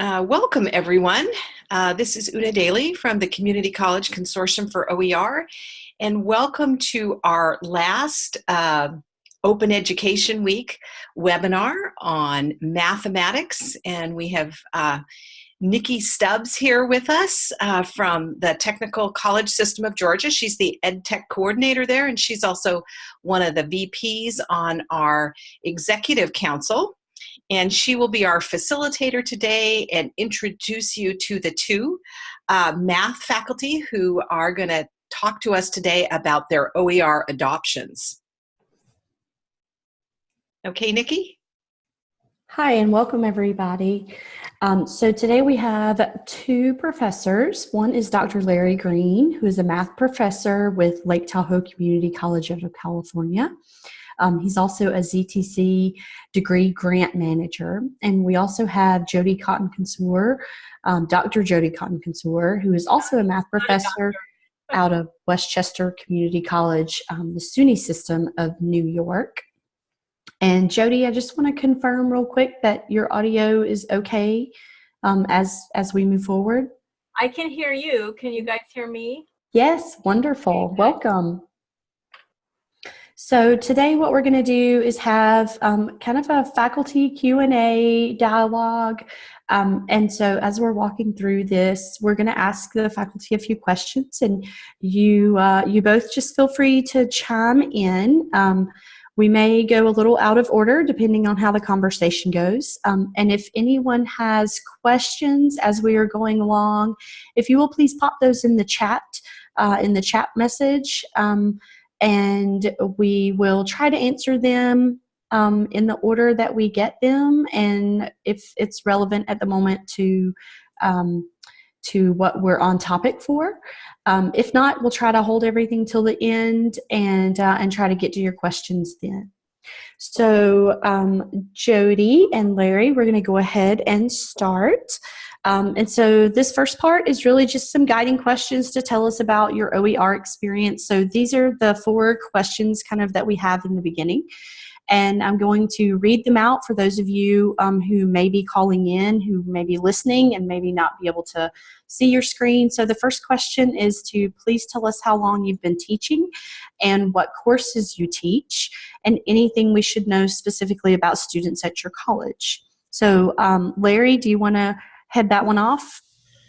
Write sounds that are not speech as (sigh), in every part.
Uh, welcome everyone. Uh, this is Una Daly from the Community College Consortium for OER and welcome to our last uh, Open Education Week webinar on mathematics and we have uh, Nikki Stubbs here with us uh, from the Technical College System of Georgia. She's the Ed Tech coordinator there and she's also one of the VPs on our executive council and she will be our facilitator today and introduce you to the two uh, math faculty who are going to talk to us today about their OER adoptions. Okay, Nikki? Hi, and welcome everybody. Um, so today we have two professors. One is Dr. Larry Green, who is a math professor with Lake Tahoe Community College out of California. Um, he's also a ZTC degree grant manager. And we also have Jody Cotton Consor, um, Dr. Jody Cotton Consor, who is also a math professor out of Westchester Community College, um, the SUNY system of New York. And Jody, I just want to confirm real quick that your audio is okay um, as, as we move forward. I can hear you. Can you guys hear me? Yes, wonderful. Welcome. So today what we're going to do is have um, kind of a faculty Q&A dialogue. Um, and so as we're walking through this, we're going to ask the faculty a few questions and you, uh, you both just feel free to chime in. Um, we may go a little out of order depending on how the conversation goes. Um, and if anyone has questions as we are going along, if you will please pop those in the chat, uh, in the chat message. Um, and we will try to answer them um, in the order that we get them and if it's relevant at the moment to um, to what we're on topic for. Um, if not, we'll try to hold everything till the end and, uh, and try to get to your questions then. So um, Jody and Larry, we're going to go ahead and start. Um, and so this first part is really just some guiding questions to tell us about your OER experience. So these are the four questions kind of that we have in the beginning. And I'm going to read them out for those of you um, who may be calling in, who may be listening and maybe not be able to see your screen. So the first question is to please tell us how long you've been teaching and what courses you teach and anything we should know specifically about students at your college. So um, Larry, do you want to head that one off?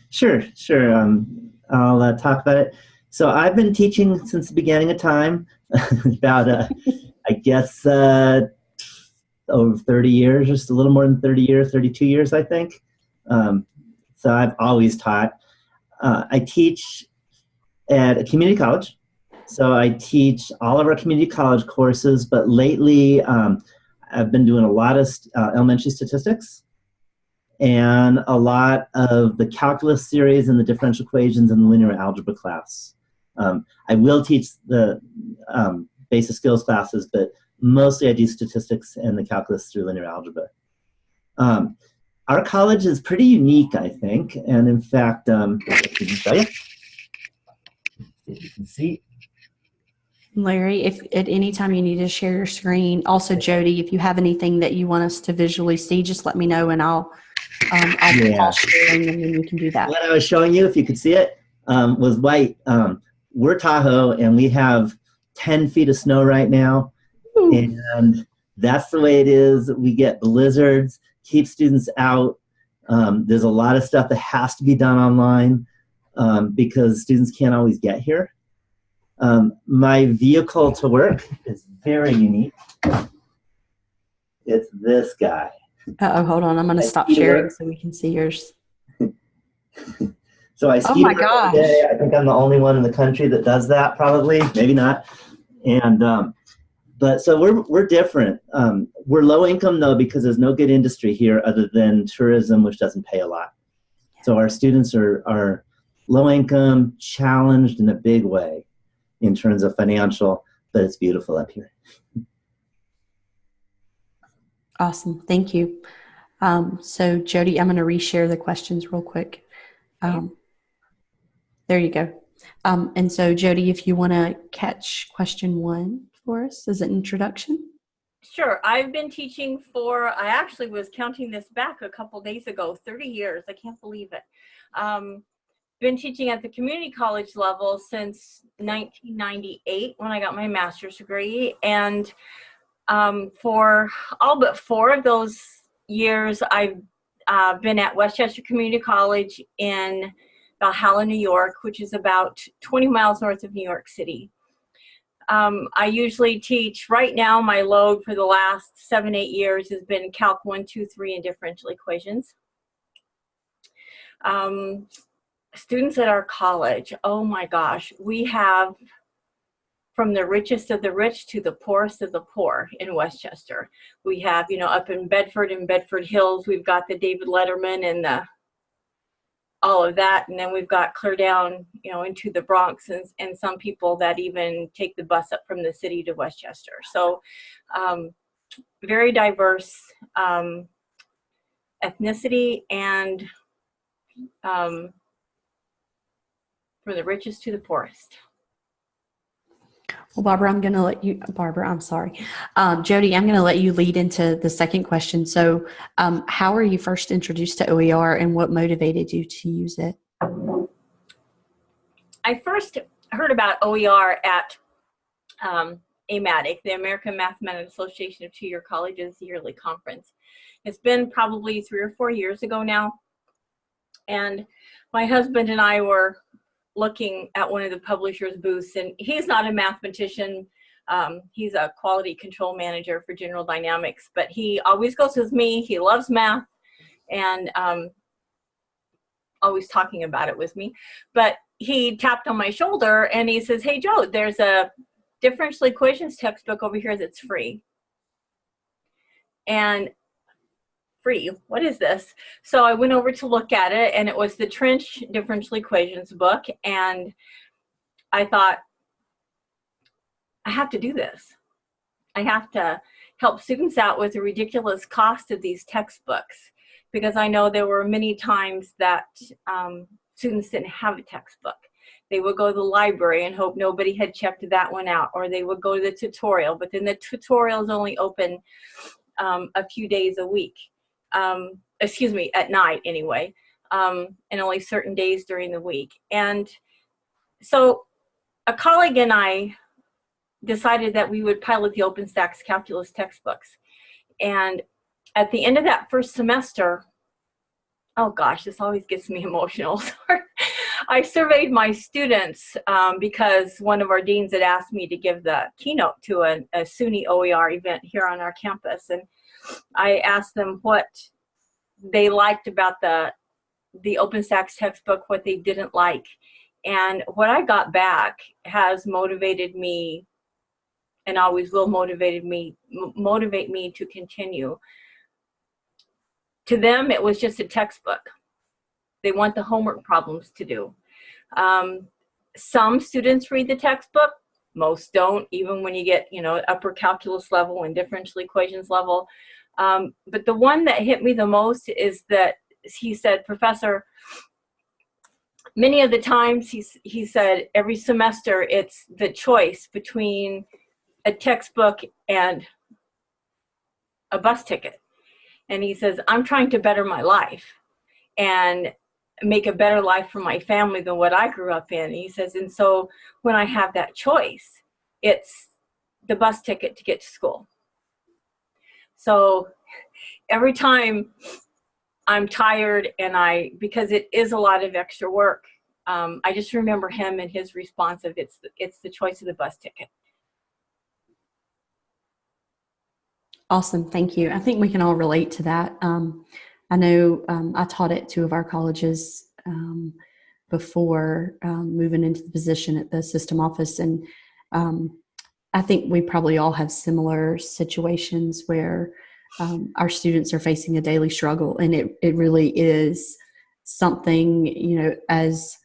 Sure, sure. Um, I'll uh, talk about it. So I've been teaching since the beginning of time, (laughs) about, uh, I guess, uh, over 30 years, just a little more than 30 years, 32 years, I think. Um, so I've always taught. Uh, I teach at a community college. So I teach all of our community college courses, but lately um, I've been doing a lot of uh, elementary statistics and a lot of the calculus series and the differential equations in the linear algebra class. Um, I will teach the um, basic skills classes, but mostly I do statistics and the calculus through linear algebra. Um, our college is pretty unique, I think, and in fact, um, you. You can see. Larry, if at any time you need to share your screen, also Jody, if you have anything that you want us to visually see, just let me know and I'll um, I'll yeah. sharing and then we can do that. What I was showing you, if you could see it, um, was white. Um, we're Tahoe and we have 10 feet of snow right now. Ooh. And that's the way it is. We get blizzards, keep students out. Um, there's a lot of stuff that has to be done online um, because students can't always get here. Um, my vehicle to work is very unique. It's this guy. Uh oh, hold on. I'm going to stop sharing so we can see yours. (laughs) so I ski oh my gosh. I think I'm the only one in the country that does that, probably. Maybe not. And um, but so we're we're different. Um, we're low income though because there's no good industry here other than tourism, which doesn't pay a lot. So our students are are low income, challenged in a big way in terms of financial, but it's beautiful up here. Awesome, thank you. Um, so Jody, I'm going to reshare the questions real quick. Um, there you go. Um, and so Jody, if you want to catch question one for us as an introduction. Sure. I've been teaching for, I actually was counting this back a couple days ago, 30 years. I can't believe it. Um, been teaching at the community college level since 1998 when I got my master's degree. And um, for all but four of those years, I've uh, been at Westchester Community College in Valhalla, New York, which is about 20 miles north of New York City. Um, I usually teach, right now my load for the last seven, eight years has been Calc 1, 2, 3 and differential equations. Um, students at our college, oh my gosh, we have from the richest of the rich to the poorest of the poor in Westchester. We have, you know, up in Bedford and Bedford Hills, we've got the David Letterman and the all of that. And then we've got clear down, you know, into the Bronx and, and some people that even take the bus up from the city to Westchester. So um, very diverse um, ethnicity and um, from the richest to the poorest. Well, Barbara, I'm going to let you, Barbara, I'm sorry. Um, Jody, I'm going to let you lead into the second question. So um, how were you first introduced to OER and what motivated you to use it? I first heard about OER at um, AMATYC, the American Mathematics Association of Two-Year Colleges yearly conference. It's been probably three or four years ago now. And my husband and I were looking at one of the publisher's booths and he's not a mathematician. Um, he's a quality control manager for General Dynamics, but he always goes with me. He loves math and um, always talking about it with me. But he tapped on my shoulder and he says, hey, Joe, there's a differential equations textbook over here that's free. And free. What is this? So I went over to look at it and it was the Trench Differential Equations book. And I thought, I have to do this. I have to help students out with the ridiculous cost of these textbooks because I know there were many times that um, students didn't have a textbook. They would go to the library and hope nobody had checked that one out, or they would go to the tutorial, but then the tutorial is only open um, a few days a week um, excuse me, at night anyway, um, and only certain days during the week. And so a colleague and I decided that we would pilot the OpenStax calculus textbooks. And at the end of that first semester, oh gosh, this always gets me (laughs) emotional. I surveyed my students um, because one of our deans had asked me to give the keynote to a, a SUNY OER event here on our campus. And I asked them what they liked about the the OpenStax textbook, what they didn't like. And what I got back has motivated me and always will motivated me motivate me to continue. To them, it was just a textbook. They want the homework problems to do. Um, some students read the textbook, most don't, even when you get, you know, upper calculus level and differential equations level. Um, but the one that hit me the most is that he said, Professor, many of the times he, he said every semester it's the choice between a textbook and a bus ticket. And he says, I'm trying to better my life and make a better life for my family than what I grew up in. He says, and so when I have that choice, it's the bus ticket to get to school. So every time I'm tired and I, because it is a lot of extra work, um, I just remember him and his response of it's, it's the choice of the bus ticket. Awesome, thank you. I think we can all relate to that. Um, I know um, I taught at two of our colleges um, before um, moving into the position at the system office and um, I think we probably all have similar situations where um, our students are facing a daily struggle, and it, it really is something, you know, as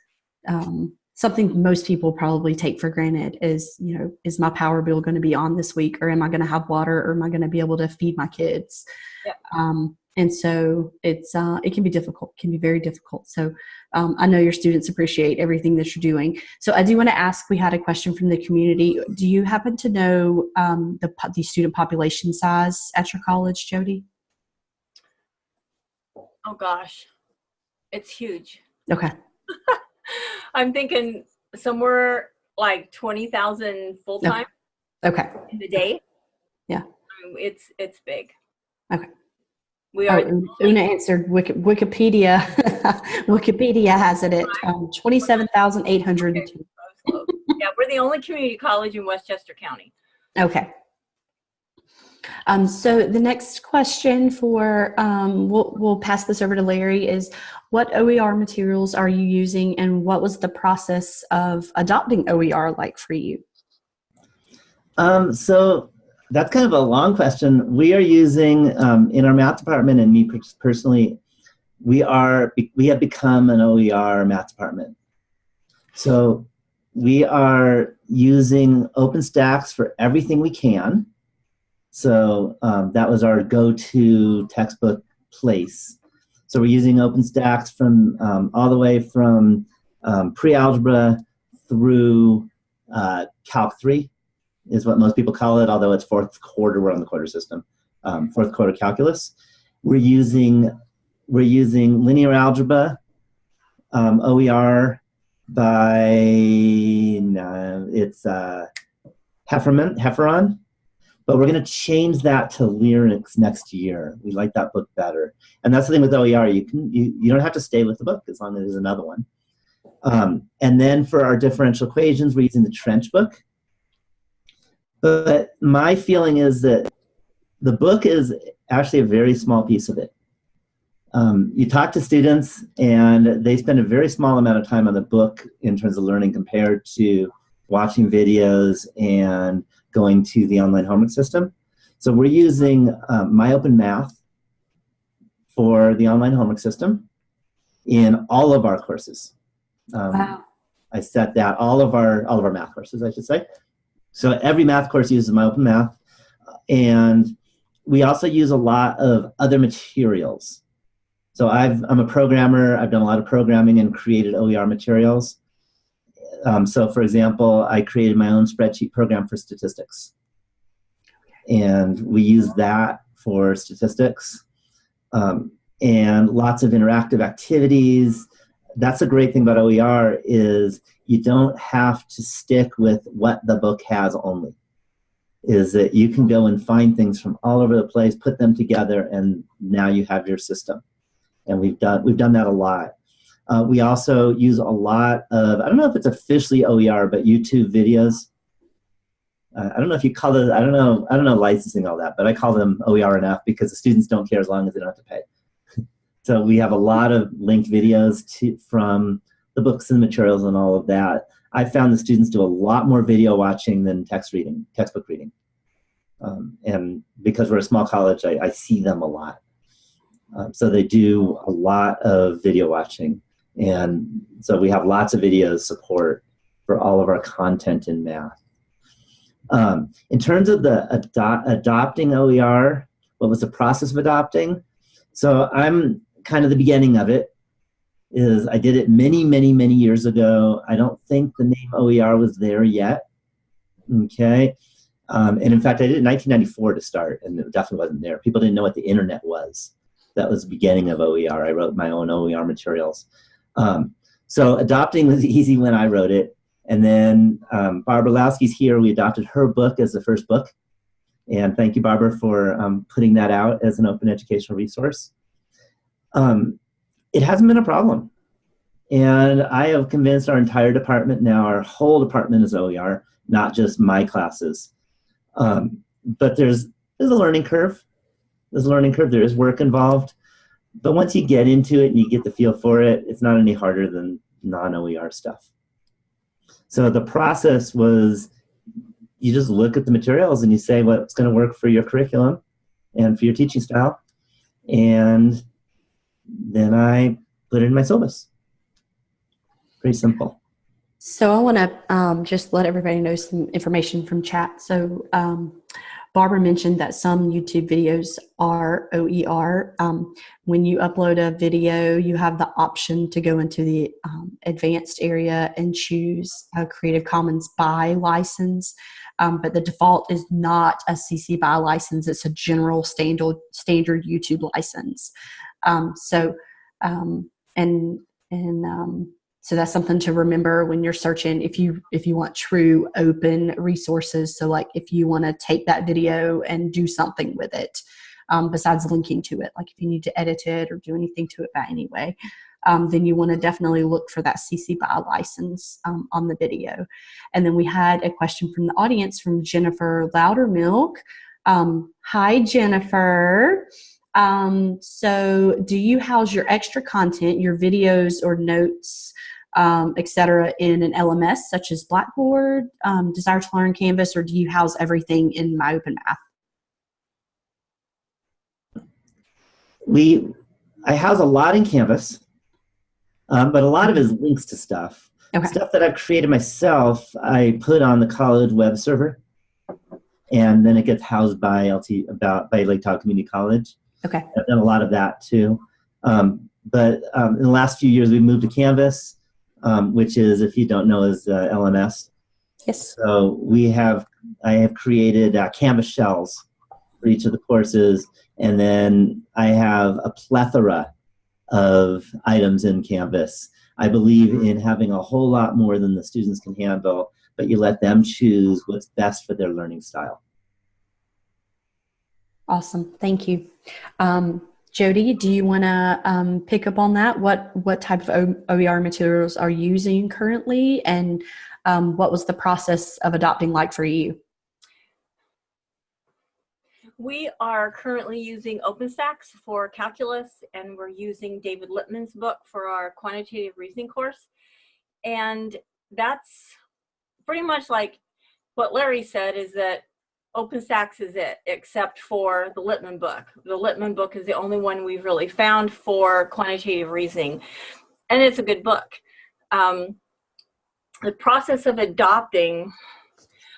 um, something most people probably take for granted is, you know, is my power bill going to be on this week, or am I going to have water, or am I going to be able to feed my kids? Yep. Um, and so it's uh, it can be difficult, can be very difficult. So um, I know your students appreciate everything that you're doing. So I do want to ask, we had a question from the community. Do you happen to know um, the, the student population size at your college, Jody? Oh gosh, it's huge. Okay. (laughs) I'm thinking somewhere like 20,000 full time Okay. in the day. Yeah. Um, It's, it's big. Okay. We Oh, are, and Una answered Wiki- Wikipedia. (laughs) Wikipedia has it at um, 27,802. yeah, we're the only community college in Westchester County. Okay. Um, so the next question for, um, we'll, we'll pass this over to Larry is what OER materials are you using and what was the process of adopting OER like for you? Um, so that's kind of a long question. We are using um, in our math department, and me personally, we are we have become an OER math department. So we are using OpenStax for everything we can. So um, that was our go-to textbook place. So we're using OpenStax from um, all the way from um, pre-algebra through uh, Calc 3 is what most people call it, although it's fourth quarter, we're on the quarter system, um, fourth quarter calculus. We're using, we're using linear algebra, um, OER by, no, it's uh, Hefferman, Hefferon, but we're gonna change that to Lyryx next year. We like that book better. And that's the thing with OER, you, can, you, you don't have to stay with the book as long as there's another one. Um, and then for our differential equations, we're using the Trench book. But my feeling is that the book is actually a very small piece of it. Um, you talk to students, and they spend a very small amount of time on the book in terms of learning compared to watching videos and going to the online homework system. So we're using um, MyOpenMath for the online homework system in all of our courses. Um, I set that all of our all of our math courses, I should say. So every math course uses MyOpenMath. And we also use a lot of other materials. So I've, I'm a programmer. I've done a lot of programming and created OER materials. Um, so for example, I created my own spreadsheet program for statistics. And we use that for statistics. Um, and lots of interactive activities. That's a great thing about OER is you don't have to stick with what the book has only is that you can go and find things from all over the place put them together and now you have your system. And we've done we've done that a lot. Uh, we also use a lot of i don't know if it's officially oer but youtube videos. Uh, i don't know if you call it i don't know i don't know licensing all that but i call them oer enough because the students don't care as long as they don't have to pay so we have a lot of linked videos to, from the books and materials and all of that. I found the students do a lot more video watching than text reading, textbook reading. Um, and because we're a small college, I, I see them a lot. Um, so they do a lot of video watching. And so we have lots of videos support for all of our content in math. Um, in terms of the ado adopting OER, what was the process of adopting? So I'm kind of the beginning of it is I did it many, many, many years ago. I don't think the name OER was there yet. Okay. Um, and in fact, I did it in 1994 to start, and it definitely wasn't there. People didn't know what the internet was. That was the beginning of OER. I wrote my own OER materials. Um, so adopting was easy when I wrote it. And then um, Barbara Illowsky's here. We adopted her book as the first book. And thank you, Barbara, for um, putting that out as an open educational resource. Um, it hasn't been a problem. And I have convinced our entire department now, our whole department is OER, not just my classes. Um, but there's, there's a learning curve. There's a learning curve, there is work involved. But once you get into it and you get the feel for it, it's not any harder than non-OER stuff. So the process was you just look at the materials and you say what's going to work for your curriculum and for your teaching style. And then I put it in my syllabus. Pretty simple. So I want to um, just let everybody know some information from chat. So um, Barbara mentioned that some YouTube videos are OER. Um, when you upload a video, you have the option to go into the um, advanced area and choose a Creative Commons BY license. Um, but the default is not a CC BY license. It's a general standard, standard YouTube license. Um, so, um, and, and um, so that's something to remember when you're searching if you if you want true open resources so like if you want to take that video and do something with it um, besides linking to it like if you need to edit it or do anything to it that anyway um, then you want to definitely look for that CC BY license um, on the video. And then we had a question from the audience from Jennifer Loudermilk. Um, hi, Jennifer. Um, so do you house your extra content, your videos or notes um, etc., in an LMS such as Blackboard, um, Desire to Learn, Canvas, or do you house everything in My Open Math? We, I house a lot in Canvas, um, but a lot of it is links to stuff. Okay. Stuff that I've created myself, I put on the college web server, and then it gets housed by LT about by Lake Tahoe Community College. Okay. I've done a lot of that too. Um, but um, in the last few years, we've moved to Canvas, um, which is, if you don't know, is uh, LMS. Yes. So we have, I have created uh, Canvas shells for each of the courses, and then I have a plethora of items in Canvas. I believe in having a whole lot more than the students can handle, but you let them choose what's best for their learning style. Awesome. Thank you. Um, Jody, do you want to um, pick up on that? What what type of OER materials are you using currently, and um, what was the process of adopting like for you? We are currently using OpenStax for calculus, and we're using David Lippman's book for our quantitative reasoning course. And that's pretty much like what Larry said is that OpenStax is it, except for the Lippman book. The Lippman book is the only one we've really found for quantitative reasoning, and it's a good book. Um, the process of adopting,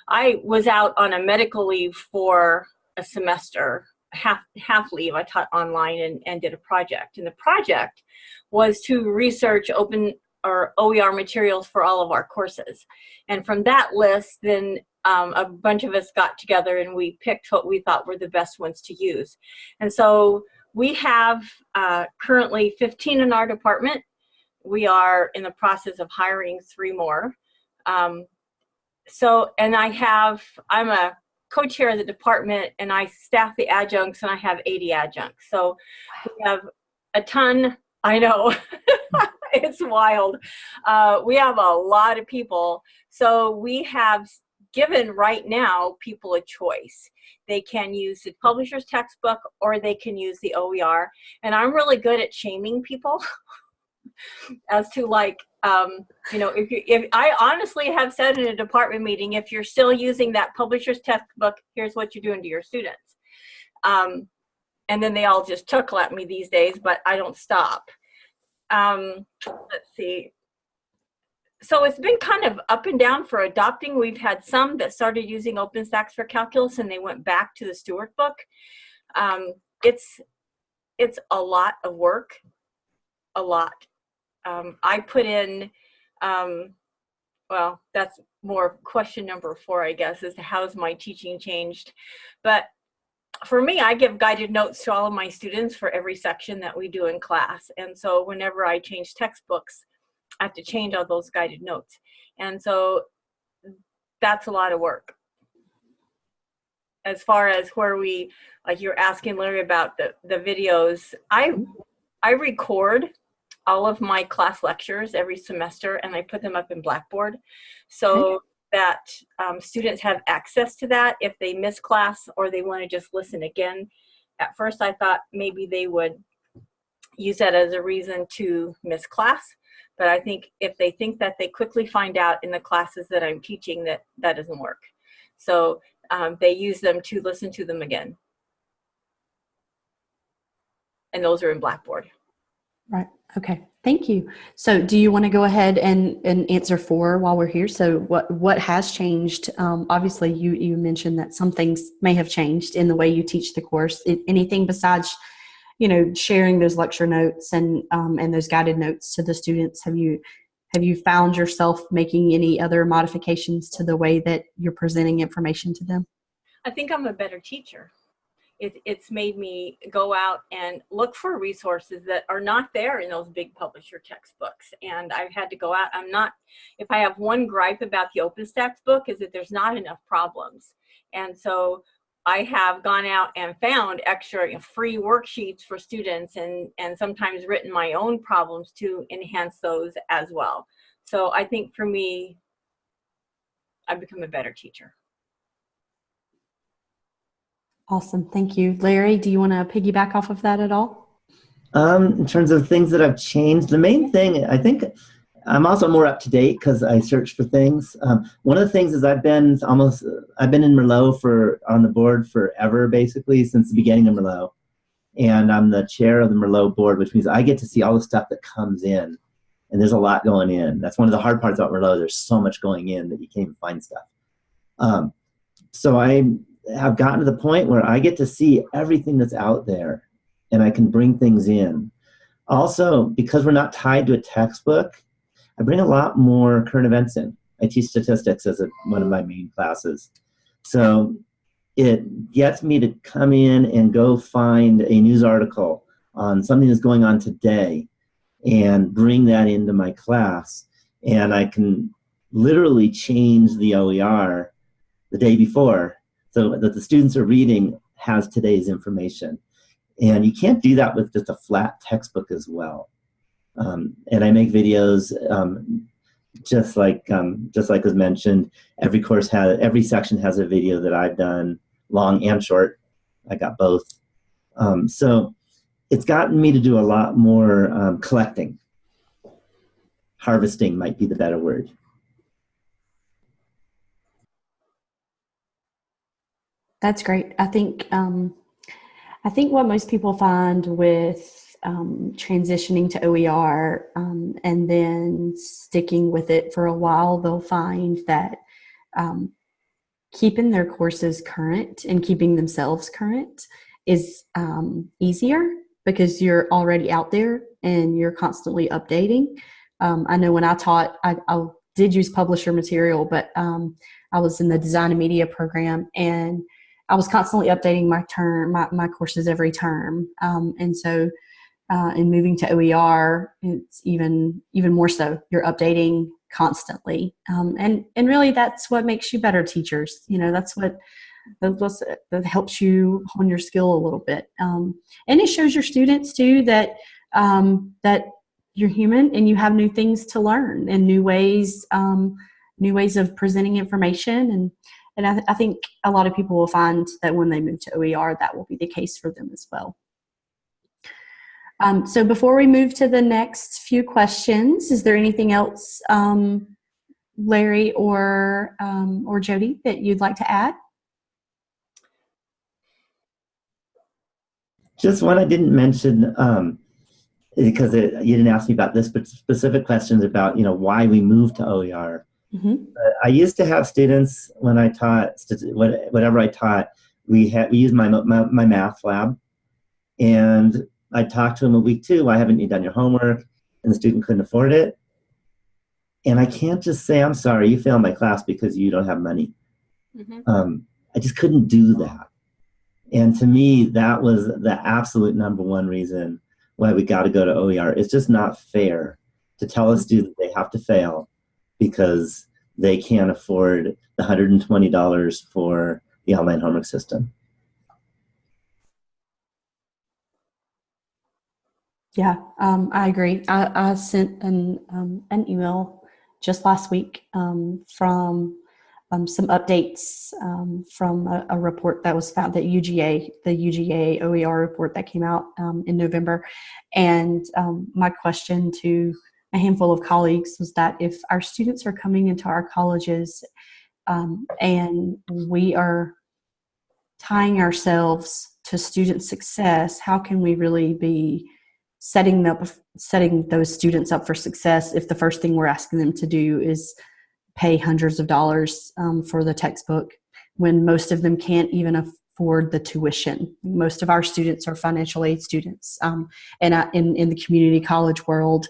I was out on a medical leave for a semester, half, half leave. I taught online and, and did a project, and the project was to research open or OER materials for all of our courses. And from that list, then um, a bunch of us got together and we picked what we thought were the best ones to use. And so we have uh, currently 15 in our department. We are in the process of hiring three more. Um, so, and I have, I'm a co-chair of the department and I staff the adjuncts and I have 80 adjuncts. So we have a ton, I know, (laughs) it's wild. Uh, we have a lot of people. So we have given right now people a choice. They can use the publisher's textbook or they can use the OER. And I'm really good at shaming people (laughs) as to like, um, you know, if you, if I honestly have said in a department meeting, if you're still using that publisher's textbook, here's what you're doing to your students. Um, and then they all just chuckle at me these days, but I don't stop. Um, let's see so it's been kind of up and down for adopting. We've had some that started using OpenStax for calculus and they went back to the Stewart book. Um, it's, it's a lot of work, a lot. Um, I put in, um, well, that's more question number four, I guess, is how's my teaching changed? But for me, I give guided notes to all of my students for every section that we do in class. And so whenever I change textbooks, I have to change all those guided notes. And so that's a lot of work. As far as where we, like you're asking Larry about the, the videos, I, I record all of my class lectures every semester and I put them up in Blackboard so that um, students have access to that if they miss class or they want to just listen again. At first I thought maybe they would use that as a reason to miss class, but I think if they think that they quickly find out in the classes that I'm teaching that that doesn't work. So um, they use them to listen to them again. And those are in Blackboard. Right. Okay. Thank you. So, do you want to go ahead and, and answer four while we're here? So, what what has changed? Um, obviously, you you mentioned that some things may have changed in the way you teach the course. Anything besides, you know, sharing those lecture notes and um, and those guided notes to the students? Have you have you found yourself making any other modifications to the way that you're presenting information to them? I think I'm a better teacher. It, it's made me go out and look for resources that are not there in those big publisher textbooks. And I've had to go out, I'm not, if I have one gripe about the OpenStax book is that there's not enough problems. And so I have gone out and found extra you know, free worksheets for students and, and sometimes written my own problems to enhance those as well. So I think for me, I've become a better teacher. Awesome. Thank you. Larry, do you want to piggyback off of that at all? Um, in terms of things that have changed, the main thing, I think I'm also more up to date because I search for things. Um, one of the things is I've been almost, I've been in Merlot for, on the board forever, basically, since the beginning of Merlot. And I'm the chair of the Merlot board, which means I get to see all the stuff that comes in. And there's a lot going in. That's one of the hard parts about Merlot. There's so much going in that you can't even find stuff. Um, so I have gotten to the point where I get to see everything that's out there and I can bring things in. Also, because we're not tied to a textbook, I bring a lot more current events in. I teach statistics as a, one of my main classes. So it gets me to come in and go find a news article on something that's going on today and bring that into my class. And I can literally change the OER the day before so that the students are reading has today's information. And you can't do that with just a flat textbook as well. Um, and I make videos um, just like um, just like was mentioned. Every course has every section has a video that I've done, long and short. I got both. Um, so it's gotten me to do a lot more um, collecting. Harvesting might be the better word. That's great. I think um, I think what most people find with um, transitioning to OER um, and then sticking with it for a while, they'll find that um, keeping their courses current and keeping themselves current is um, easier because you're already out there and you're constantly updating. Um, I know when I taught, I, I, did use publisher material, but I was in the design and media program and I was constantly updating my term, my, my courses every term. Um, and so uh, in moving to OER, it's even, even more so. You're updating constantly. Um, and, and really that's what makes you better teachers. You know, that's what, that, that helps you hone your skill a little bit. Um, and it shows your students too that, um, that you're human and you have new things to learn and new ways, um, new ways of presenting information and and I, th I, think a lot of people will find that when they move to OER, that will be the case for them as well. Um, so before we move to the next few questions, is there anything else, um, Larry or, um, or Jody, that you'd like to add? Just one I didn't mention, um, because it, you didn't ask me about this, but specific questions about, you know, why we moved to OER. Mm -hmm. I used to have students when I taught whatever I taught. We had we used my, my, MyMathLab, and I talked to him a week two. Why haven't you done your homework? And the student couldn't afford it. And I can't just say I'm sorry you failed my class because you don't have money. Mm -hmm. um, I just couldn't do that. And to me, that was the absolute number one reason why we got to go to OER. It's just not fair to tell a student they have to fail because they can't afford the $120 for the online homework system. Yeah, um, I agree. I, I sent an, um, an email just last week um, from um, some updates um, from a, a, report that was found that UGA, the UGA OER report that came out um, in November. And my question to a handful of colleagues was that if our students are coming into our colleges and we are tying ourselves to student success, how can we really be setting up setting those students up for success if the first thing we're asking them to do is pay hundreds of dollars um, for the textbook when most of them can't even afford the tuition. Most of our students are financial aid students, um, and uh, in in the community college world,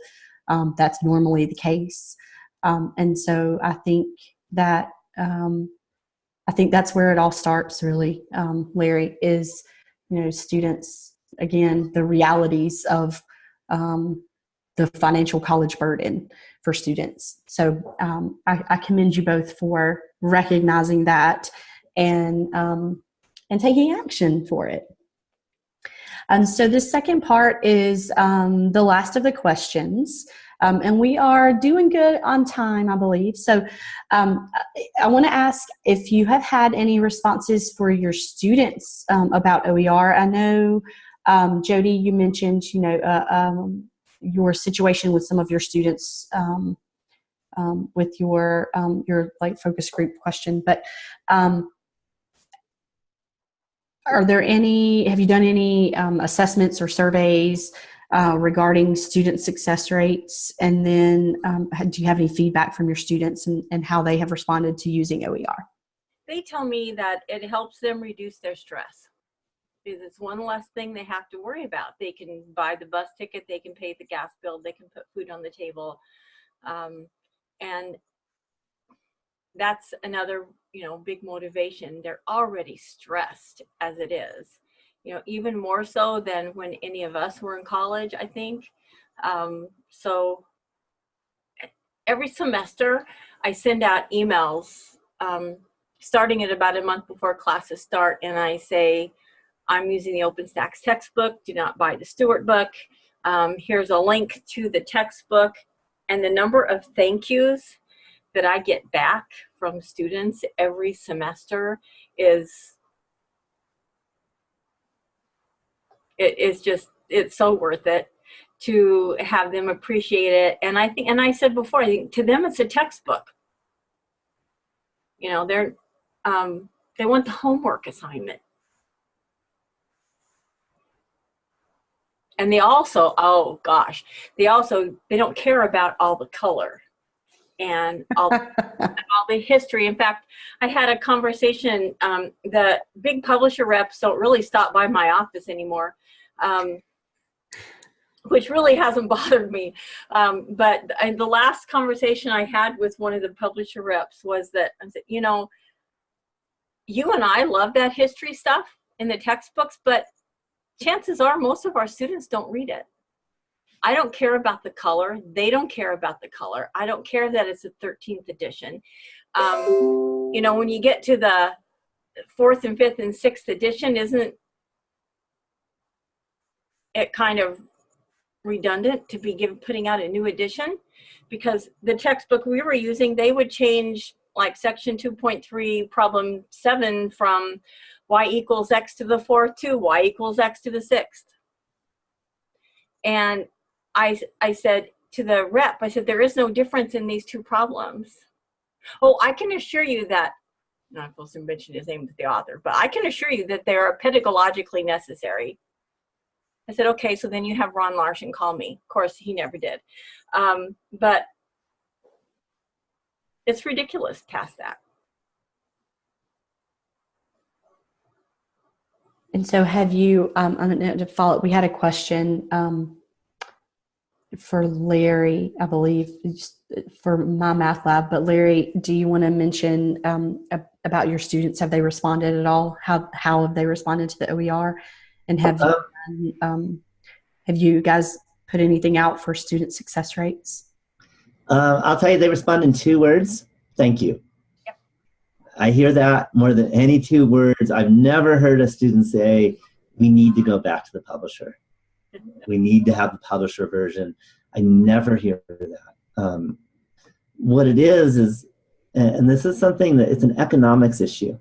um, that's normally the case. Um, and so I think that um, I think that's where it all starts. Really, um, Larry is you know students again the realities of um, the financial college burden for students. So um, I, I, commend you both for recognizing that and um, and taking action for it. And so the second part is um, the last of the questions. Um, and we are doing good on time, I believe. So um, I want to ask if you have had any responses for your students um, about OER. I know, um, Jody, you mentioned, you know, uh, um, your situation with some of your students um, with your your like focus group question, but are there any, have you done any um, assessments or surveys uh, regarding student success rates? And then um, do you have any feedback from your students and, and how they have responded to using OER? They tell me that it helps them reduce their stress because it's one less thing they have to worry about. They can buy the bus ticket, they can pay the gas bill, they can put food on the table. Um, and that's another you know big motivation they're already stressed as it is you know even more so than when any of us were in college i think um, so every semester i send out emails um, starting at about a month before classes start and i say i'm using the OpenStax textbook do not buy the stewart book. Um, here's a link to the textbook and the number of thank yous that I get back from students every semester is it is just it's so worth it to have them appreciate it. And i think and i said before i think to them it's a textbook. You know they're um, they want the homework assignment and they also oh gosh they also they don't care about all the color and all, (laughs) all the history. In fact, I had a conversation, um, the big publisher reps don't really stop by my office anymore, um, which really hasn't (laughs) bothered me. Um, but the last conversation I had with one of the publisher reps was that, I said, you know, you and I love that history stuff in the textbooks, but chances are most of our students don't read it. I don't care about the color. They don't care about the color. I don't care that it's a 13th edition. Um, you know, when you get to the fourth and fifth and sixth edition, isn't it kind of redundant to be given, putting out a new edition? Because the textbook we were using, they would change like section 2.3 problem 7 from y equals x to the fourth to y equals x to the sixth. And I, I said to the rep, I said, there is no difference in these two problems. Oh, I can assure you that, not supposed to mention his name with the author, but I can assure you that they are pedagogically necessary. I said, okay, so then you have Ron Larson call me. Of course, he never did. Um, but it's ridiculous past that. And so have you, um, I'm going to follow, we had a question um, for Larry, I believe, for MyMathLab. But Larry, do you want to mention um, about your students? Have they responded at all? How how have they responded to the OER? And have you, uh-huh. um, have you guys put anything out for student success rates? Uh, I'll tell you, they respond in two words. Thank you. I hear that more than any two words. I've never heard a student say, "We need to go back to the publisher." we need to have the publisher version. I never hear that. Um, what it is is, and this is something that it's an economics issue.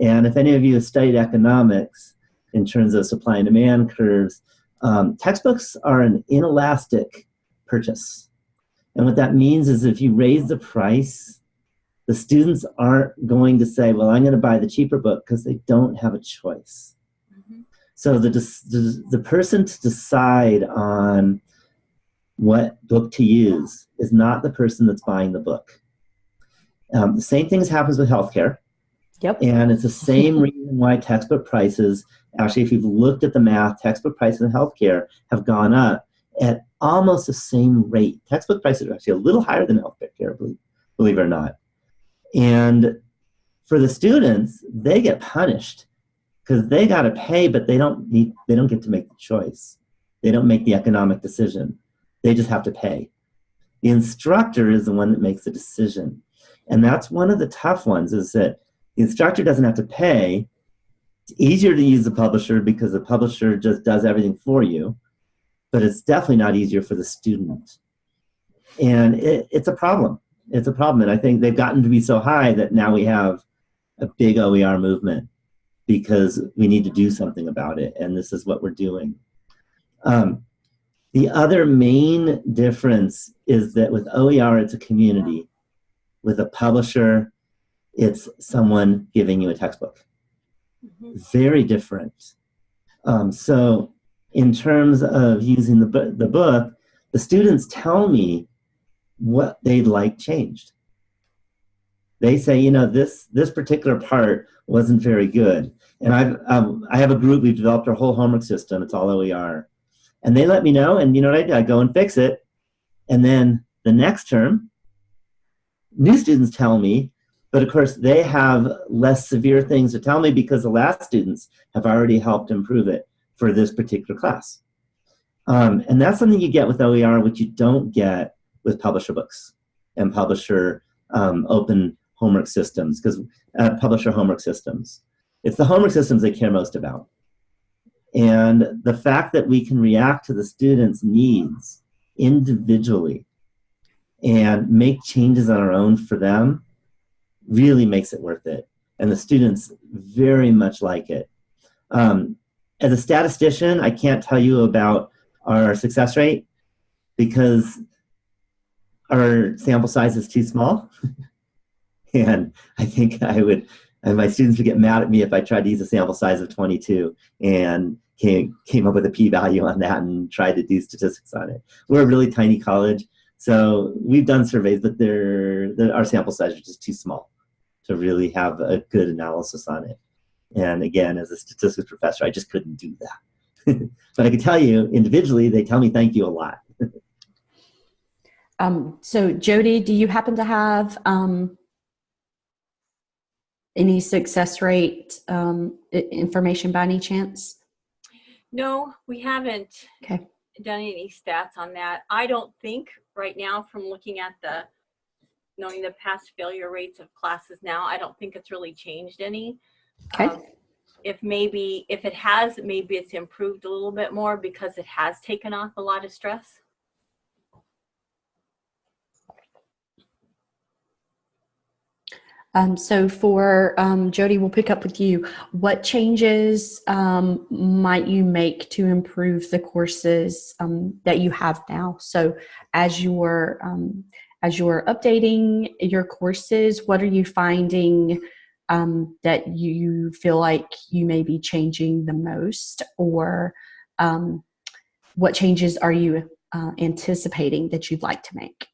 And if any of you have studied economics in terms of supply and demand curves, um, textbooks are an inelastic purchase. And what that means is if you raise the price, the students aren't going to say, well, I'm going to buy the cheaper book because they don't have a choice. So the, the, the person to decide on what book to use is not the person that's buying the book. Um, the same things happens with healthcare. Yep. And it's the same (laughs) reason why textbook prices, actually, if you've looked at the math, textbook prices in healthcare have gone up at almost the same rate. Textbook prices are actually a little higher than healthcare, believe, believe it or not. And for the students, they get punished because they got to pay, but they don't need, they don't get to make the choice. They don't make the economic decision. They just have to pay. The instructor is the one that makes the decision. And that's one of the tough ones is that the instructor doesn't have to pay. It's easier to use the publisher because the publisher just does everything for you, but it's definitely not easier for the student. And it, it's a problem. It's a problem. And I think they've gotten to be so high that now we have a big OER movement because we need to do something about it. And this is what we're doing. Um, the other main difference is that with OER, it's a community. With a publisher, it's someone giving you a textbook. Mm-hmm. Very different. Um, so in terms of using the, the book, the students tell me what they'd like changed. They say, you know, this, this particular part wasn't very good. And I've, um, I have a group, we've developed our whole homework system, it's all OER. And they let me know, and you know what I do? I go and fix it. And then the next term, new students tell me, but of course they have less severe things to tell me because the last students have already helped improve it for this particular class. Um, and that's something you get with OER, which you don't get with publisher books and publisher um, open homework systems, because uh, publisher homework systems. It's the homework systems they care most about. And the fact that we can react to the students' needs individually and make changes on our own for them really makes it worth it. And the students very much like it. Um, as a statistician, I can't tell you about our success rate because our sample size is too small. (laughs) and I think I would, and my students would get mad at me if I tried to use a sample size of 22 and came, came up with a p-value on that and tried to do statistics on it. We're a really tiny college, so we've done surveys, but they're, our sample size is just too small to really have a good analysis on it. And again, as a statistics professor, I just couldn't do that. (laughs) but I can tell you, individually, they tell me thank you a lot. Um, so Jody, do you happen to have um, any success rate um, information by any chance? No, we haven't okay. done any stats on that. I don't think right now from looking at the knowing the past failure rates of classes now, I don't think it's really changed any. Okay. Um, if maybe, if it has, maybe it's improved a little bit more because it has taken off a lot of stress. Um, so for um, Jody, we'll pick up with you. What changes um, might you make to improve the courses um, that you have now? So as you're um, as you're updating your courses, what are you finding um, that you feel like you may be changing the most, or what changes are you uh, anticipating that you'd like to make?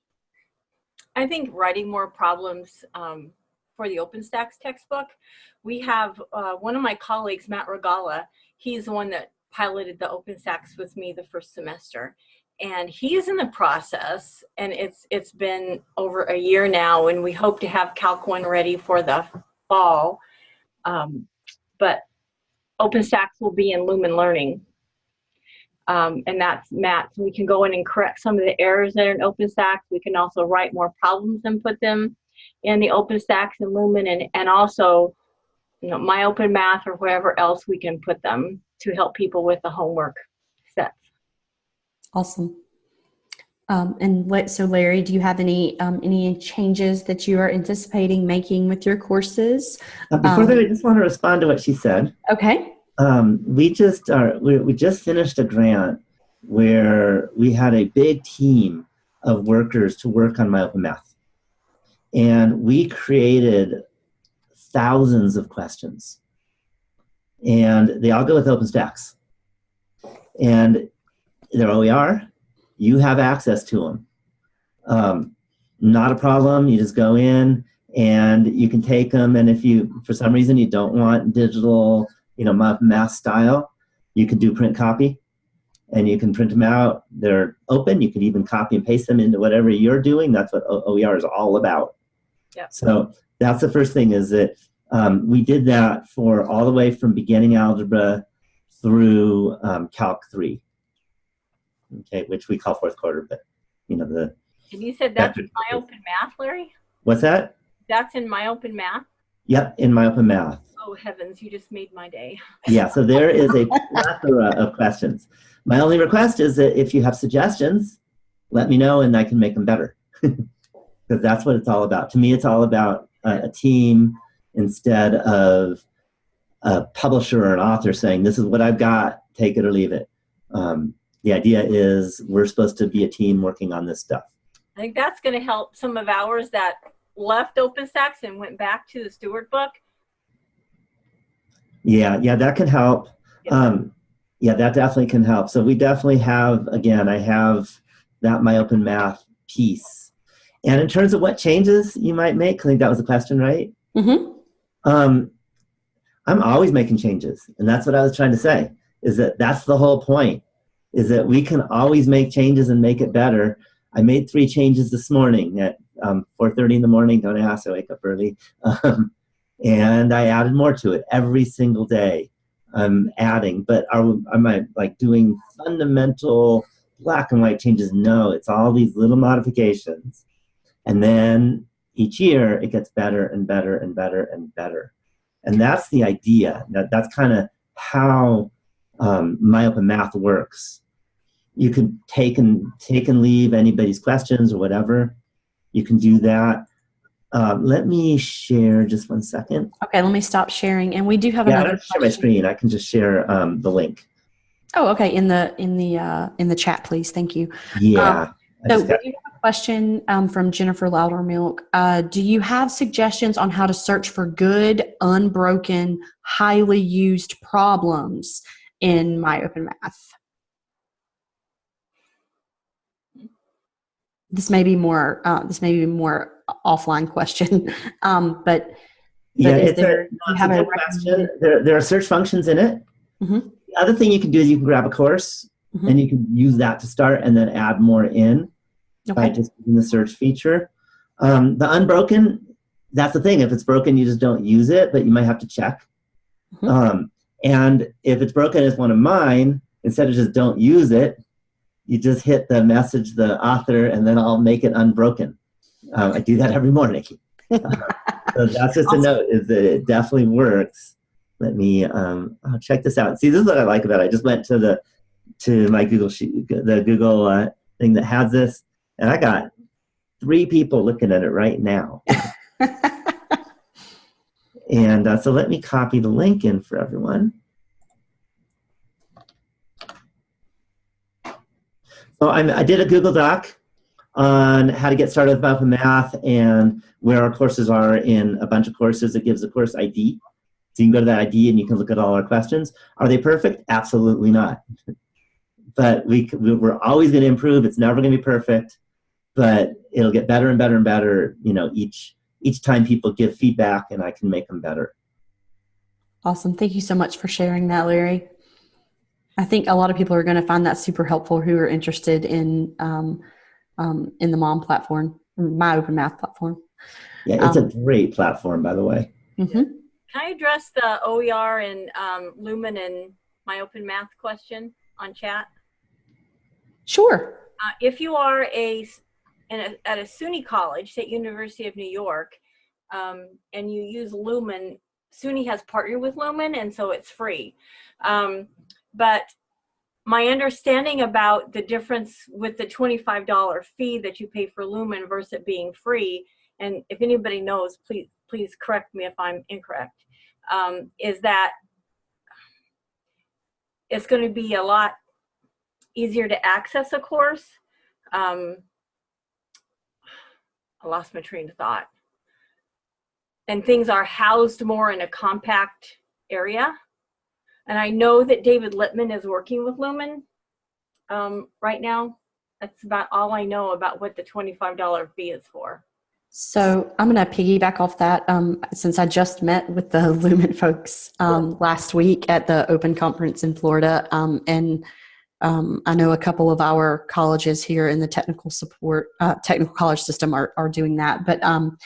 I think writing more problems um, for the OpenStax textbook. We have uh, one of my colleagues, Matt Regala, he's the one that piloted the OpenStax with me the first semester. And he's in the process, and it's it's been over a year now, and we hope to have Calc 1 ready for the fall. Um, but OpenStax will be in Lumen Learning. Um, and that's Matt. So we can go in and correct some of the errors that are in OpenStax. We can also write more problems and put them in the OpenStax and Lumen and, and also you know, MyOpenMath or wherever else we can put them to help people with the homework sets. Awesome. Um, and what, so Larry, do you have any um, any changes that you are anticipating making with your courses? Uh, before um, that, I just want to respond to what she said. Okay. Um, we just are, we, we just finished a grant where we had a big team of workers to work on MyOpenMath. And we created thousands of questions. And they all go with OpenStax. and they're OER, you have access to them. Um, not a problem. You just go in and you can take them. And if you, for some reason, you don't want digital, you know, ma- mass style, you can do print copy and you can print them out. They're open. You can even copy and paste them into whatever you're doing. That's what OER is all about. Yep. So that's the first thing is that um, we did that for all the way from beginning algebra through um, Calc 3, okay, which we call fourth quarter, but you know, the, And you said that's in MyOpenMath, Larry? what's that? That's in MyOpenMath? Yep, in MyOpenMath. Oh heavens, you just made my day. (laughs) Yeah, so there is a plethora of questions. My only request is that if you have suggestions, let me know and I can make them better. (laughs) Because that's what it's all about. To me, it's all about a, a team instead of a publisher or an author saying, this is what I've got, take it or leave it. Um, the idea is we're supposed to be a team working on this stuff. I think that's gonna help some of ours that left OpenStax and went back to the Stewart book. Yeah, yeah, that can help. Yeah. Um, yeah, that definitely can help. So we definitely have, again, I have that MyOpenMath piece. And in terms of what changes you might make, I think that was the question, right? Mm-hmm. Um, I'm always making changes, and that's what I was trying to say. Is that that's the whole point? Is that we can always make changes and make it better. I made three changes this morning at um, 4:30 in the morning. Don't ask, I wake up early, um, and I added more to it every single day. I'm adding, but are am I like doing fundamental black and white changes? No, it's all these little modifications, and then each year it gets better and better and better and better. And that's the idea. That, that's kind of how um, MyOpenMath works. You can take and take and leave anybody's questions or whatever. You can do that. Um, let me share just one second. Okay, let me stop sharing. And we do have Yeah, I don't share my screen. I can just share um, the link. Oh, okay. In the in the uh, in the chat, please. Thank you. Yeah. I So we do have question um, from Jennifer Loudermilk. Uh, do you have suggestions on how to search for good, unbroken, highly used problems in MyOpenMath? This may be more. Uh, this may be more offline question, (laughs) um, but yeah, it's a, there- it's have a a question. There, there are search functions in it. Mhm. The other thing you can do is you can grab a course Mhm. and you can use that to start and then add more in by okay, just using the search feature. Um, the unbroken, that's the thing. If it's broken, you just don't use it, but you might have to check. Mhm. Um, and if it's broken as one of mine, instead of just don't use it, you just hit the message the author and then I'll make it unbroken. Um, I do that every morning. (laughs) so that's just Awesome. a note is that it definitely works. Let me um, oh, check this out. See, this is what I like about it. I just went to the to my Google sheet, the Google uh, thing that has this, and I got three people looking at it right now. (laughs) And uh, so let me copy the link in for everyone. So I'm, I did a Google Doc on how to get started with Open Math and where our courses are in a bunch of courses. It gives the course ID. So you can go to that ID and you can look at all our questions. Are they perfect? Absolutely not. (laughs) But we- we're always going to improve. It's never going to be perfect, but it'll get better and better and better, you know, each, each time people give feedback and I can make them better. awesome. Thank you so much for sharing that, Larry. I think a lot of people are going to find that super helpful who are interested in um, um, in the MOM platform, MyOpenMath platform. Yeah, it's Um, a great platform, by the way. hmm Can I address the OER and um, Lumen and MyOpenMath question on chat? Sure. Uh, if you are a, s- in a at a SUNY college, State University of New York, um, and you use Lumen, SUNY has partnered with Lumen, and so it's free. Um, but my understanding about the difference with the $25 fee that you pay for Lumen versus it being free, and if anybody knows, please please correct me if I'm incorrect, um, is that it's going to be a lot easier to access a course. Um, I lost my train of thought. And things are housed more in a compact area. And I know that David Lippman is working with Lumen um, right now. That's about all I know about what the $25 fee is for. So I'm going to piggyback off that um, since I just met with the (laughs) Lumen folks um, last week at the Open Conference in Florida, um, and um, I know a couple of our colleges here in the technical support uh, technical college system are are doing that. But um,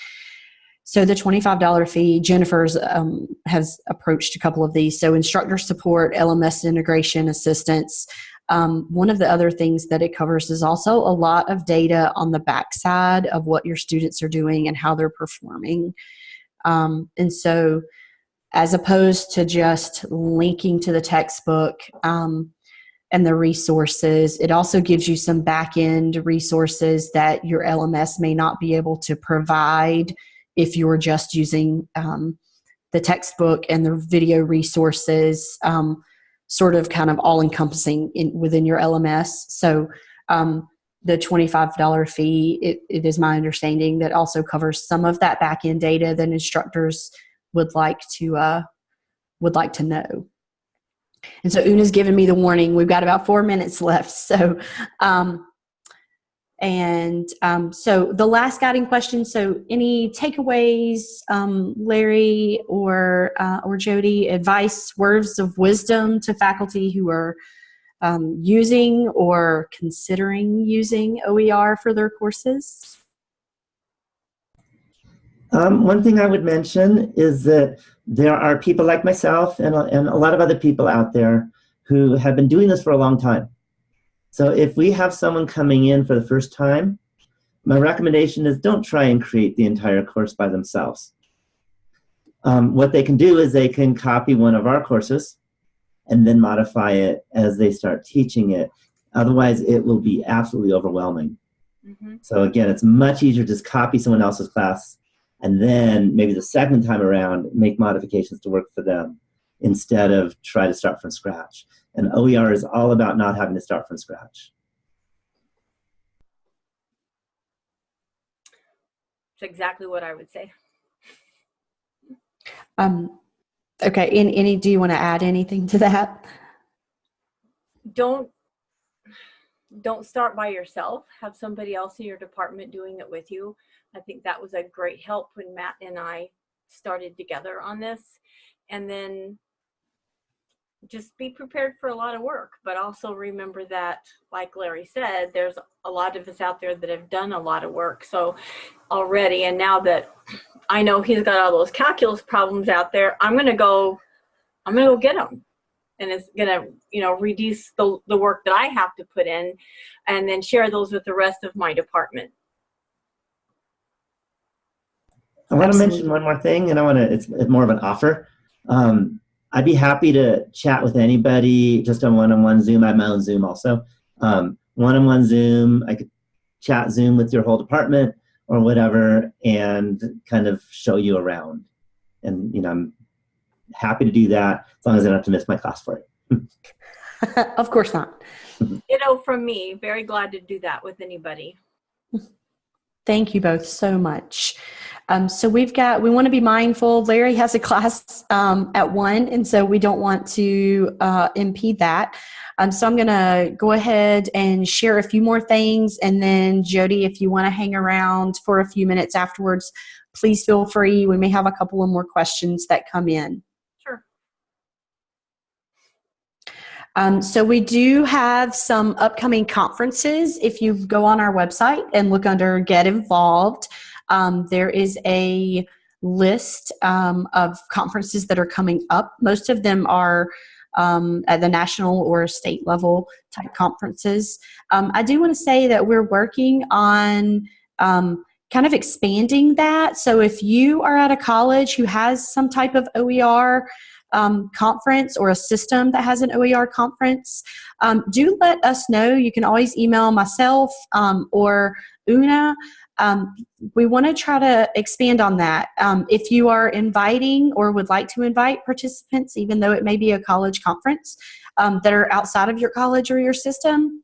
so the $25 fee, Jennifer's um, has approached a couple of these. So instructor support, LMS integration assistance. Um, one of the other things that it covers is also a lot of data on the backside of what your students are doing and how they're performing. Um, and so, as opposed to just linking to the textbook um, and the resources, it also gives you some back end resources that your LMS may not be able to provide if you're just using um, the textbook and the video resources. Um, sort of kind of all encompassing in within your LMS. So um, the $25 fee, it, it is my understanding that also covers some of that back end data that instructors would like to uh, would like to know. And so Una's given me the warning. We've got about four minutes left. (laughs) So um, and um, so the last guiding question. So any takeaways, um, Larry or uh, or Jody, advice, words of wisdom to faculty who are um, using or considering using OER for their courses? Um, one thing I would mention is that there are people like myself and, and a lot of other people out there who have been doing this for a long time. So if we have someone coming in for the first time, my recommendation is don't try and create the entire course by themselves. Um, what they can do is they can copy one of our courses and then modify it as they start teaching it. Otherwise, it will be absolutely overwhelming. Mm -hmm. So again, it's much easier to just copy someone else's class and then maybe the second time around, make modifications to work for them instead of try to start from scratch. And OER is all about not having to start from scratch. It's exactly what I would say. Um, okay, any, any, do you want to add anything to that? Don't, don't start by yourself. Have somebody else in your department doing it with you. I think that was a great help when Matt and I started together on this. And then just be prepared for a lot of work, but also remember that, like Larry said, there's a lot of us out there that have done a lot of work. So already, and now that I know he's got all those calculus problems out there, I'm to go, I'm to go get them. And it's going to, you know, reduce the, the work that I have to put in and then share those with the rest of my department. I want to mention one more thing, and I want to, it's more of an offer. Um, I'd be happy to chat with anybody just on one-on-one Zoom. I have my own Zoom also. Um, one-on-one Zoom, I could chat Zoom with your whole department or whatever and kind of show you around. And, you know, I'm happy to do that as long as I don't have to miss my class for it. (laughs) of course not. (laughs) You know, from me, very glad to do that with anybody. (laughs) Thank you both so much. Um, so we've got, we want to be mindful. Larry has a class um, at one, and so we don't want to uh, impede that. Um, so I'm going to go ahead and share a few more things, and then Jody, if you want to hang around for a few minutes afterwards, please feel free. We may have a couple of more questions that come in. Sure. Um, so we do have some upcoming conferences. If you go on our website and look under Get Involved, um, there is a list um, of conferences that are coming up. Most of them are um, at the national or state level type conferences. Um, I do want to say that we're working on um, kind of expanding that. So if you are at a college who has some type of OER um, conference or a system that has an OER conference, um, do let us know. You can always email myself um, or Una um, we want to try to expand on that. Um, if you are inviting or would like to invite participants, even though it may be a college conference that are outside of your college or your system,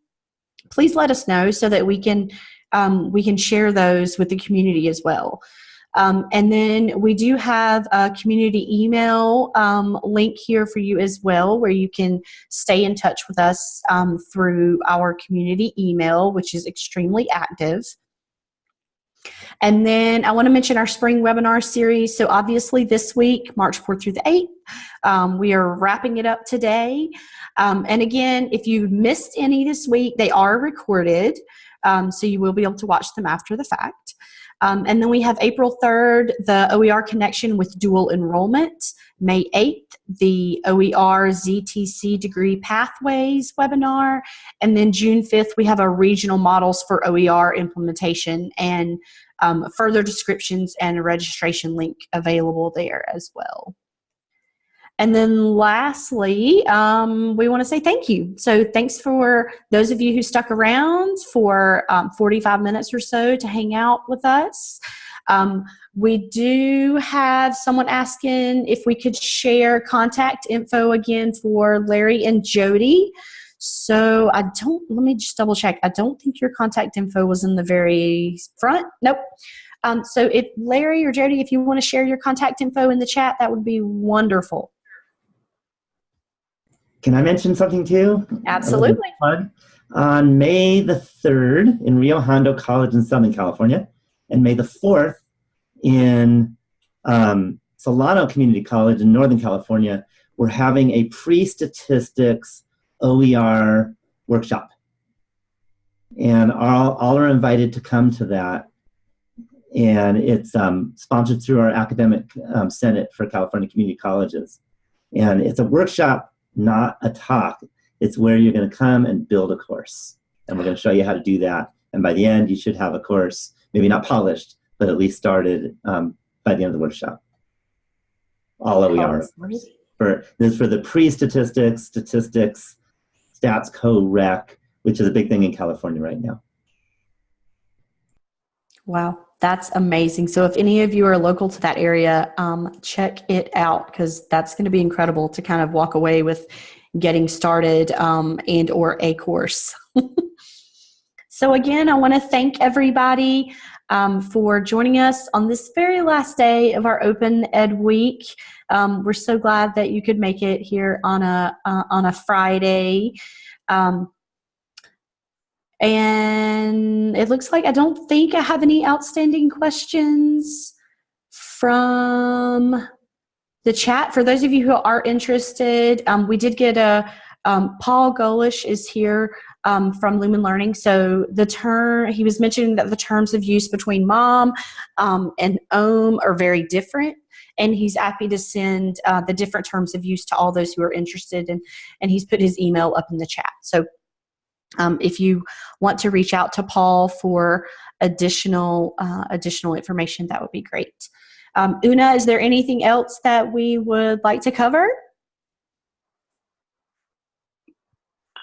please let us know so that we can um, we can share those with the community as well. Um, and then we do have a community email um, link here for you as well, where you can stay in touch with us um, through our community email, which is extremely active. And then I want to mention our spring webinar series. So obviously this week, March 4th through the 8th, um, we are wrapping it up today. Um, and again, if you missed any this week, they are recorded. Um, so you will be able to watch them after the fact. Um, and then we have April 3rd, the OER connection with dual enrollment. May 8th, the OER ZTC degree pathways webinar. And then June 5th, we have a regional models for OER implementation and um, further descriptions and a registration link available there as well. And then lastly, um, we want to say thank you. So thanks for those of you who stuck around for um, 45 minutes or so to hang out with us. Um, we do have someone asking if we could share contact info again for Larry and Jody. So I don't, let me just double check. I don't think your contact info was in the very front. Nope. Um, so if Larry or Jody, if you want to share your contact info in the chat, that would be wonderful. Can I mention something too? Absolutely. On May the 3rd in Rio Hondo College in Southern California, and May the 4th in um, Solano Community College in Northern California, we're having a pre-statistics OER workshop. And all, all are invited to come to that. And it's um, sponsored through our Academic um, Senate for California Community Colleges. And it's a workshop not a talk. It's where you're going to come and build a course. And we're going to show you how to do that. And by the end, you should have a course, maybe not polished, but at least started um, by the end of the workshop. All OER. For, this is for the pre-statistics, statistics, stats co-req, which is a big thing in California right now. Wow, that's amazing. So if any of you are local to that area, um, check it out because that's going to be incredible to kind of walk away with getting started um, and or a course. (laughs) so again, I want to thank everybody um, for joining us on this very last day of our Open Ed Week. Um, we're so glad that you could make it here on a uh, on a Friday. Um, and it looks like I don't think I have any outstanding questions from the chat. For those of you who are interested, um, we did get a, um, Paul Golish is here um, from Lumen Learning. So the term, he was mentioning that the terms of use between MOM um, and OHM are very different and he's happy to send uh, the different terms of use to all those who are interested and and he's put his email up in the chat so um, if you want to reach out to Paul for additional uh, additional information, that would be great. Um, Una, is there anything else that we would like to cover?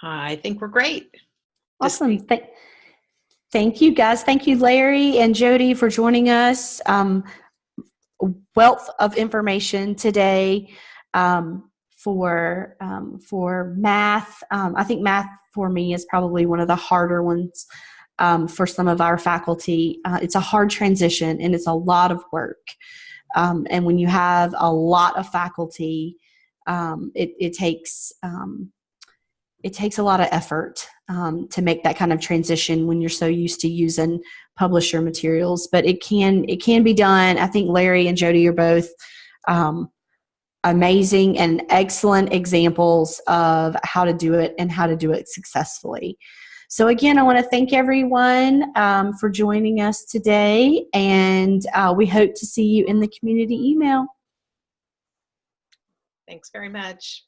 I think we're great. Awesome. Th thank you, guys. Thank you, Larry and Jody, for joining us. Um, wealth of information today um, for um, for math. Um, I think math for me is probably one of the harder ones um, for some of our faculty. Uh, it's a hard transition and it's a lot of work. Um, and when you have a lot of faculty, um, it, it, takes um, it takes a lot of effort to make that kind of transition when you're so used to using publisher materials. But it can it can be done. I think Larry and Jody are both um, amazing and excellent examples of how to do it and how to do it successfully. So again, I want to thank everyone um, for joining us today, and uh, we hope to see you in the community email. Thanks very much.